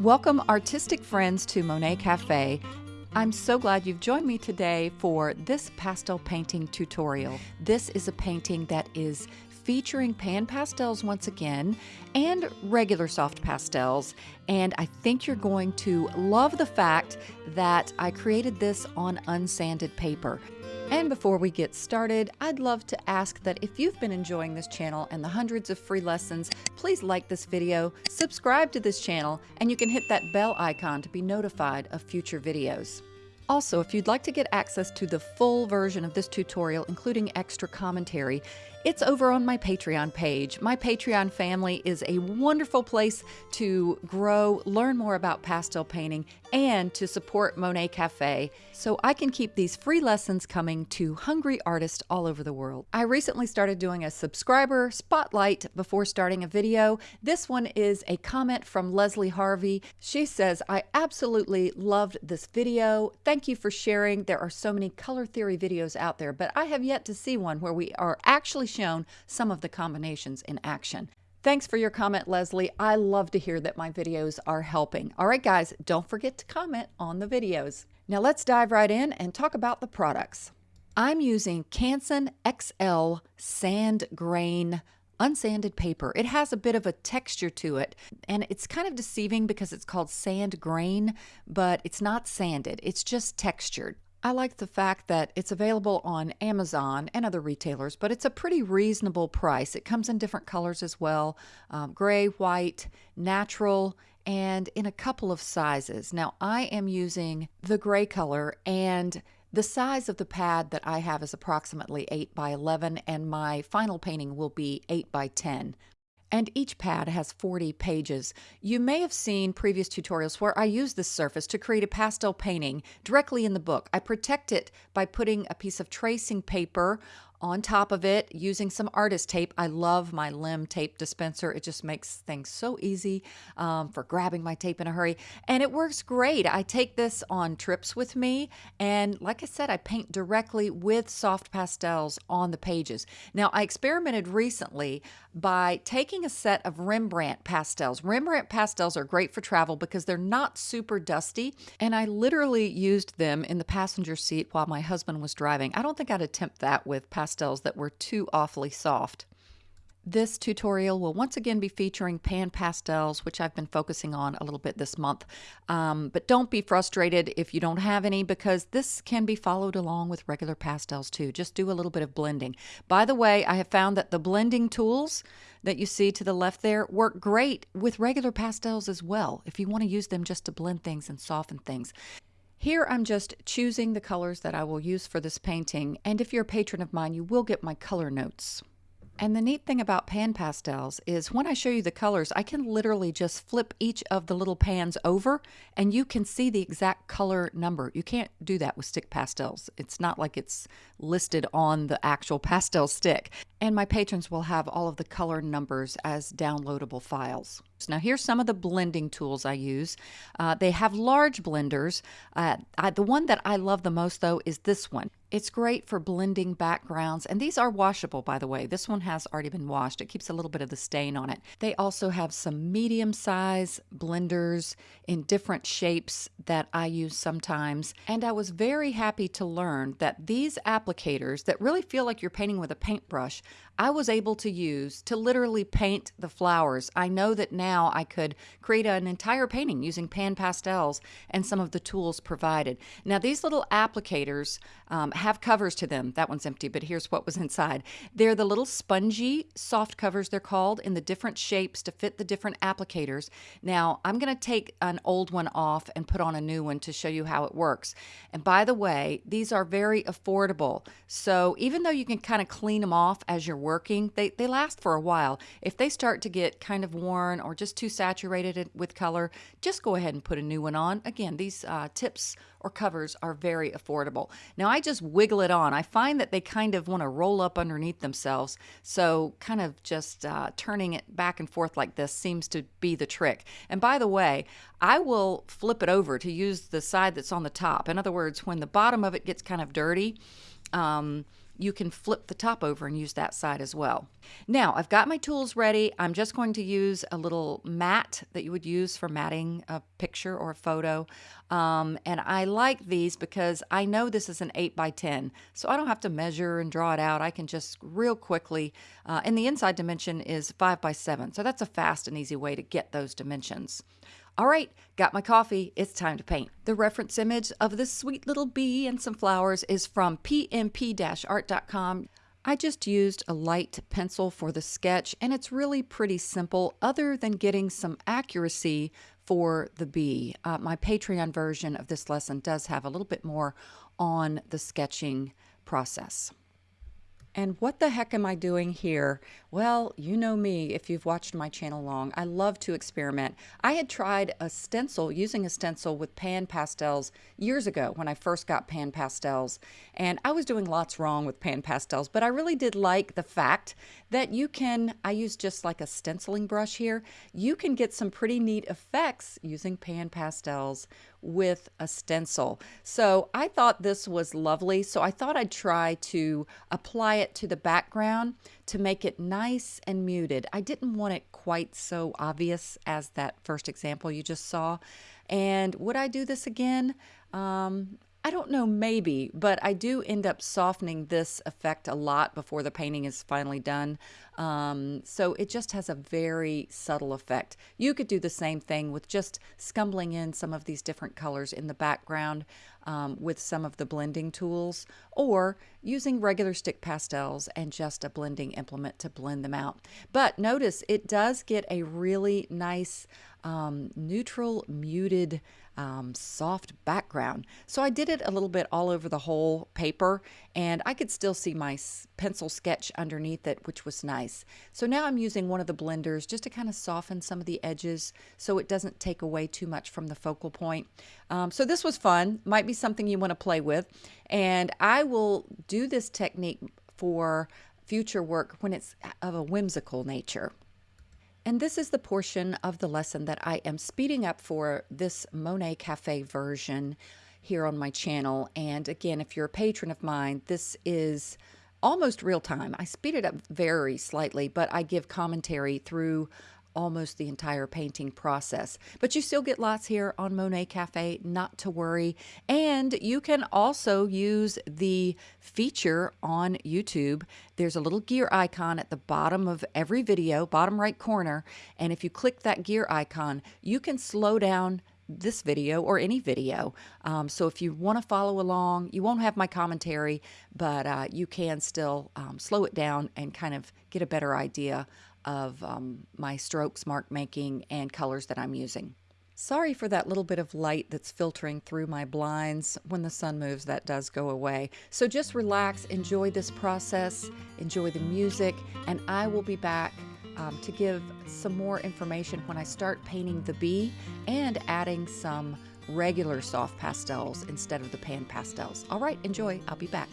Welcome, artistic friends, to Monet Cafe. I'm so glad you've joined me today for this pastel painting tutorial. This is a painting that is featuring pan pastels once again and regular soft pastels. And I think you're going to love the fact that I created this on unsanded paper. And before we get started, I'd love to ask that if you've been enjoying this channel and the hundreds of free lessons, please like this video, subscribe to this channel, and you can hit that bell icon to be notified of future videos. Also, if you'd like to get access to the full version of this tutorial, including extra commentary, it's over on my Patreon page. My Patreon family is a wonderful place to grow, learn more about pastel painting, and to support Monet Cafe so I can keep these free lessons coming to hungry artists all over the world. I recently started doing a subscriber spotlight before starting a video. This one is a comment from Leslie Harvey. She says, I absolutely loved this video. Thank you for sharing. There are so many color theory videos out there, but I have yet to see one where we are actually shown some of the combinations in action. Thanks for your comment, Leslie. I love to hear that my videos are helping. All right, guys, don't forget to comment on the videos. Now let's dive right in and talk about the products. I'm using Canson XL Sand Grain unsanded paper. It has a bit of a texture to it, and it's kind of deceiving because it's called sand grain, but it's not sanded, it's just textured. I like the fact that it's available on Amazon and other retailers, but it's a pretty reasonable price. It comes in different colors as well um, gray, white, natural, and in a couple of sizes. Now, I am using the gray color, and the size of the pad that I have is approximately 8 by 11, and my final painting will be 8 by 10 and each pad has 40 pages. You may have seen previous tutorials where I use this surface to create a pastel painting directly in the book. I protect it by putting a piece of tracing paper on top of it using some artist tape. I love my limb tape dispenser. It just makes things so easy um, for grabbing my tape in a hurry. And it works great. I take this on trips with me. And like I said, I paint directly with soft pastels on the pages. Now, I experimented recently by taking a set of Rembrandt pastels. Rembrandt pastels are great for travel because they're not super dusty. And I literally used them in the passenger seat while my husband was driving. I don't think I'd attempt that with pastels pastels that were too awfully soft. This tutorial will once again be featuring pan pastels, which I've been focusing on a little bit this month. Um, but don't be frustrated if you don't have any because this can be followed along with regular pastels too. Just do a little bit of blending. By the way, I have found that the blending tools that you see to the left there work great with regular pastels as well if you want to use them just to blend things and soften things. Here I'm just choosing the colors that I will use for this painting, and if you're a patron of mine, you will get my color notes. And the neat thing about pan pastels is when I show you the colors, I can literally just flip each of the little pans over and you can see the exact color number. You can't do that with stick pastels. It's not like it's listed on the actual pastel stick. And my patrons will have all of the color numbers as downloadable files. Now here's some of the blending tools I use. Uh, they have large blenders. Uh, I, the one that I love the most though is this one. It's great for blending backgrounds, and these are washable, by the way. This one has already been washed. It keeps a little bit of the stain on it. They also have some medium size blenders in different shapes that I use sometimes. And I was very happy to learn that these applicators that really feel like you're painting with a paintbrush I was able to use to literally paint the flowers. I know that now I could create an entire painting using pan pastels and some of the tools provided. Now, these little applicators um, have covers to them. That one's empty, but here's what was inside. They're the little spongy soft covers, they're called, in the different shapes to fit the different applicators. Now, I'm going to take an old one off and put on a new one to show you how it works. And by the way, these are very affordable. So even though you can kind of clean them off as you're working, they, they last for a while. If they start to get kind of worn or just too saturated with color, just go ahead and put a new one on. Again, these uh, tips or covers are very affordable. Now I just wiggle it on. I find that they kind of want to roll up underneath themselves. So kind of just uh, turning it back and forth like this seems to be the trick. And by the way, I will flip it over to use the side that's on the top. In other words, when the bottom of it gets kind of dirty, um, you can flip the top over and use that side as well. Now I've got my tools ready. I'm just going to use a little mat that you would use for matting a picture or a photo. Um, and I like these because I know this is an 8 by 10, so I don't have to measure and draw it out. I can just real quickly, uh, and the inside dimension is 5 by 7, so that's a fast and easy way to get those dimensions. All right, got my coffee. It's time to paint. The reference image of this sweet little bee and some flowers is from pmp-art.com. I just used a light pencil for the sketch and it's really pretty simple other than getting some accuracy for the bee. Uh, my Patreon version of this lesson does have a little bit more on the sketching process. And what the heck am I doing here? Well, you know me if you've watched my channel long. I love to experiment. I had tried a stencil, using a stencil with pan pastels years ago when I first got pan pastels. And I was doing lots wrong with pan pastels, but I really did like the fact that you can, I use just like a stenciling brush here, you can get some pretty neat effects using pan pastels with a stencil. So I thought this was lovely. So I thought I'd try to apply it to the background to make it nice and muted. I didn't want it quite so obvious as that first example you just saw. And would I do this again? Um, I don't know, maybe, but I do end up softening this effect a lot before the painting is finally done. Um, so it just has a very subtle effect. You could do the same thing with just scumbling in some of these different colors in the background um, with some of the blending tools or using regular stick pastels and just a blending implement to blend them out. But notice it does get a really nice um, neutral muted um, soft background. So I did it a little bit all over the whole paper and I could still see my pencil sketch underneath it, which was nice. So now I'm using one of the blenders just to kind of soften some of the edges so it doesn't take away too much from the focal point. Um, so this was fun, might be something you want to play with. And I will do this technique for future work when it's of a whimsical nature. And this is the portion of the lesson that I am speeding up for this Monet Cafe version here on my channel. And again, if you're a patron of mine, this is almost real time. I speed it up very slightly, but I give commentary through almost the entire painting process. But you still get lots here on Monet Cafe, not to worry. And you can also use the feature on YouTube. There's a little gear icon at the bottom of every video, bottom right corner. And if you click that gear icon, you can slow down this video or any video. Um, so if you want to follow along, you won't have my commentary, but uh, you can still um, slow it down and kind of get a better idea of um, my strokes, mark making, and colors that I'm using. Sorry for that little bit of light that's filtering through my blinds. When the sun moves, that does go away. So just relax, enjoy this process, enjoy the music, and I will be back um, to give some more information when I start painting the bee and adding some regular soft pastels instead of the pan pastels. All right, enjoy. I'll be back.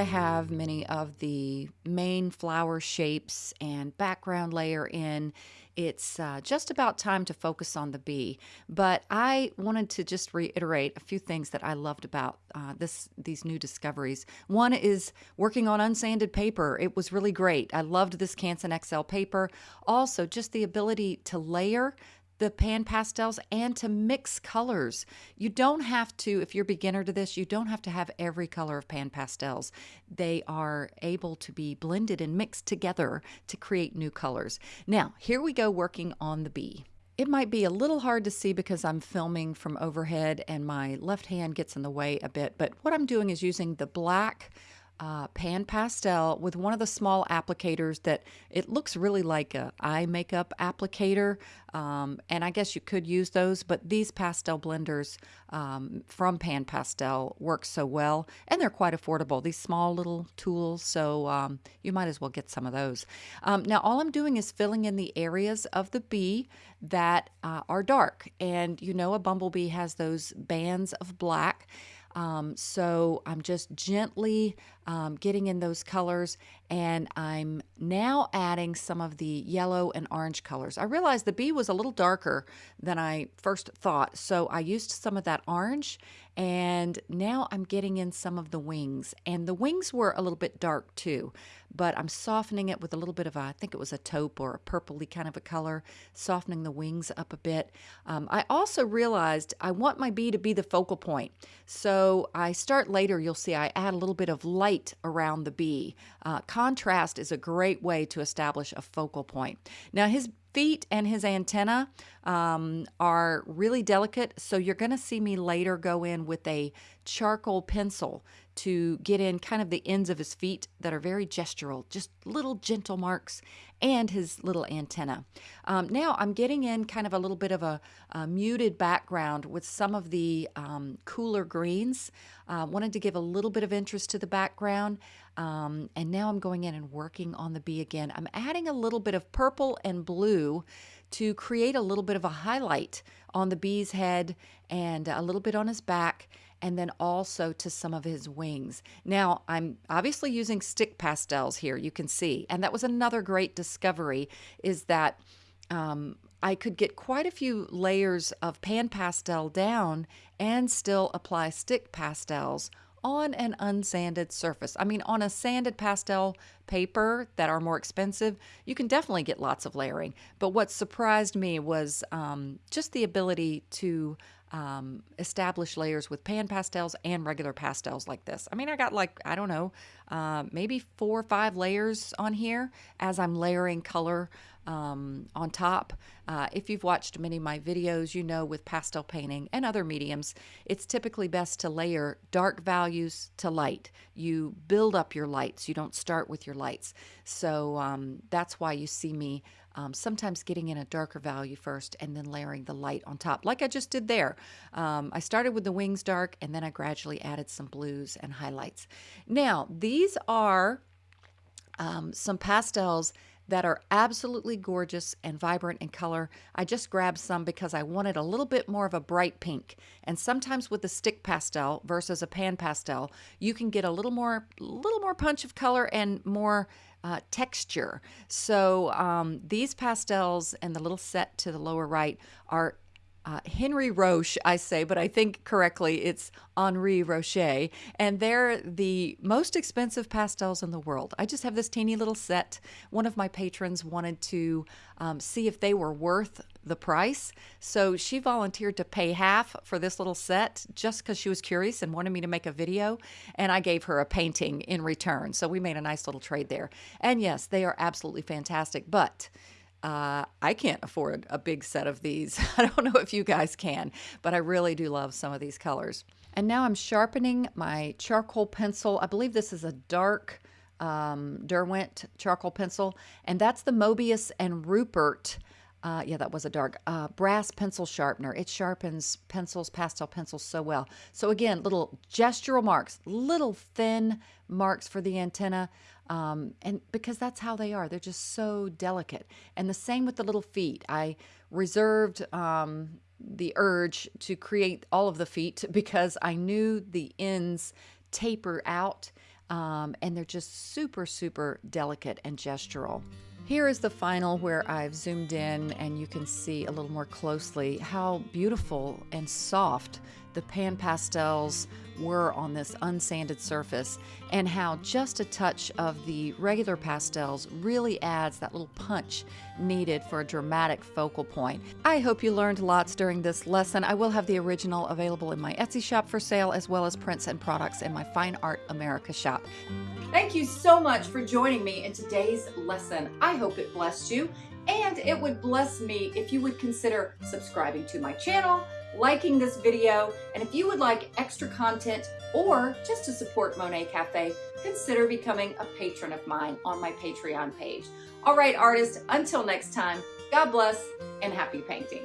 I have many of the main flower shapes and background layer in, it's uh, just about time to focus on the bee. But I wanted to just reiterate a few things that I loved about uh, this these new discoveries. One is working on unsanded paper. It was really great. I loved this Canson XL paper. Also, just the ability to layer the pan pastels and to mix colors. You don't have to, if you're beginner to this, you don't have to have every color of pan pastels. They are able to be blended and mixed together to create new colors. Now, here we go working on the bee. It might be a little hard to see because I'm filming from overhead and my left hand gets in the way a bit, but what I'm doing is using the black uh, pan pastel with one of the small applicators that it looks really like a eye makeup applicator um, and I guess you could use those but these pastel blenders um, from pan pastel work so well and they're quite affordable these small little tools so um, you might as well get some of those. Um, now all I'm doing is filling in the areas of the bee that uh, are dark and you know a bumblebee has those bands of black um, so I'm just gently um, getting in those colors and I'm now adding some of the yellow and orange colors. I realized the bee was a little darker than I first thought, so I used some of that orange and now I'm getting in some of the wings. And the wings were a little bit dark too, but I'm softening it with a little bit of a, I think it was a taupe or a purpley kind of a color, softening the wings up a bit. Um, I also realized I want my bee to be the focal point. So I start later, you'll see I add a little bit of light around the bee. Uh, contrast is a great way to establish a focal point. Now his feet and his antenna um, are really delicate, so you're going to see me later go in with a charcoal pencil to get in kind of the ends of his feet that are very gestural, just little gentle marks, and his little antenna. Um, now I'm getting in kind of a little bit of a, a muted background with some of the um, cooler greens. Uh, wanted to give a little bit of interest to the background. Um, and now I'm going in and working on the bee again. I'm adding a little bit of purple and blue to create a little bit of a highlight on the bee's head and a little bit on his back and then also to some of his wings. Now, I'm obviously using stick pastels here, you can see. And that was another great discovery is that um, I could get quite a few layers of pan pastel down and still apply stick pastels on an unsanded surface. I mean, on a sanded pastel paper that are more expensive, you can definitely get lots of layering. But what surprised me was um, just the ability to um, establish layers with pan pastels and regular pastels like this. I mean, I got like, I don't know, uh, maybe four or five layers on here as I'm layering color um, on top. Uh, if you've watched many of my videos, you know with pastel painting and other mediums, it's typically best to layer dark values to light. You build up your lights, you don't start with your lights. So um, that's why you see me um, sometimes getting in a darker value first and then layering the light on top, like I just did there. Um, I started with the wings dark and then I gradually added some blues and highlights. Now, these are um, some pastels that are absolutely gorgeous and vibrant in color. I just grabbed some because I wanted a little bit more of a bright pink. And sometimes with a stick pastel versus a pan pastel, you can get a little more, little more punch of color and more uh, texture. So um, these pastels and the little set to the lower right are uh, Henry Roche, I say, but I think correctly it's Henri Rocher, and they're the most expensive pastels in the world. I just have this teeny little set. One of my patrons wanted to um, see if they were worth the price, so she volunteered to pay half for this little set just because she was curious and wanted me to make a video, and I gave her a painting in return. So we made a nice little trade there. And yes, they are absolutely fantastic, but uh, I can't afford a big set of these. I don't know if you guys can, but I really do love some of these colors. And now I'm sharpening my charcoal pencil. I believe this is a dark um, Derwent charcoal pencil, and that's the Mobius and Ruppert. Uh, yeah, that was a dark uh, brass pencil sharpener. It sharpens pencils, pastel pencils so well. So again, little gestural marks, little thin marks for the antenna. Um, and because that's how they are, they're just so delicate. And the same with the little feet. I reserved um, the urge to create all of the feet because I knew the ends taper out um, and they're just super, super delicate and gestural. Here is the final where I've zoomed in and you can see a little more closely how beautiful and soft the pan pastels were on this unsanded surface and how just a touch of the regular pastels really adds that little punch needed for a dramatic focal point. I hope you learned lots during this lesson. I will have the original available in my Etsy shop for sale as well as prints and products in my Fine Art America shop. Thank you so much for joining me in today's lesson. I hope it blessed you and it would bless me if you would consider subscribing to my channel, liking this video, and if you would like extra content or just to support Monet Cafe, consider becoming a patron of mine on my Patreon page. All right, artists, until next time, God bless and happy painting.